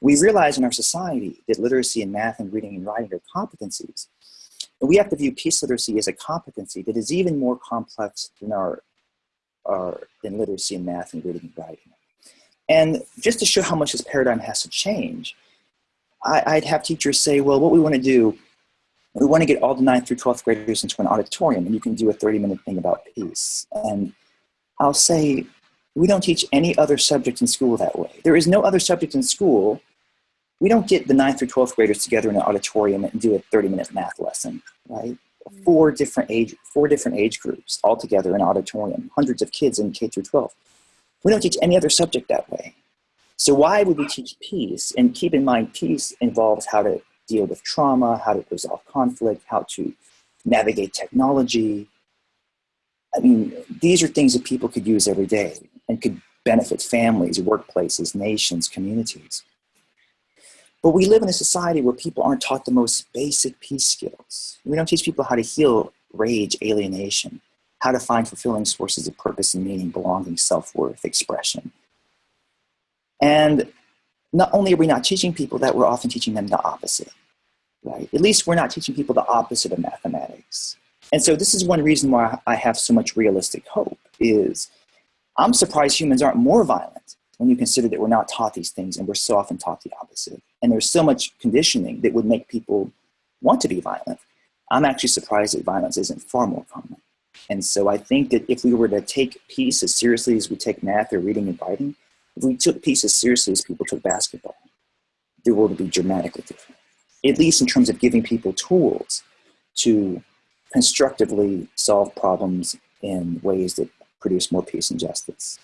We realize in our society that literacy in math and reading and writing are competencies. And we have to view peace literacy as a competency that is even more complex than our, our than literacy in math and reading and writing. And just to show how much this paradigm has to change, I, would have teachers say, well, what we want to do, we want to get all the 9th through 12th graders into an auditorium and you can do a 30 minute thing about peace. And I'll say, we don't teach any other subject in school that way. There is no other subject in school. We don't get the 9th through 12th graders together in an auditorium and do a 30 minute math lesson, right? Mm. Four different age, four different age groups all together in an auditorium, hundreds of kids in K through 12. We don't teach any other subject that way. So why would we teach peace? And keep in mind, peace involves how to deal with trauma, how to resolve conflict, how to navigate technology. I mean, these are things that people could use every day and could benefit families, workplaces, nations, communities. But we live in a society where people aren't taught the most basic peace skills. We don't teach people how to heal rage, alienation, how to find fulfilling sources of purpose and meaning, belonging, self-worth, expression. And not only are we not teaching people that, we're often teaching them the opposite, right? At least we're not teaching people the opposite of mathematics. And so this is one reason why I have so much realistic hope is I'm surprised humans aren't more violent when you consider that we're not taught these things and we're so often taught the opposite. And there's so much conditioning that would make people want to be violent. I'm actually surprised that violence isn't far more common. And so I think that if we were to take peace as seriously as we take math or reading and writing, if we took peace as seriously as people took basketball, the world would be dramatically different. At least in terms of giving people tools to constructively solve problems in ways that produce more peace and justice.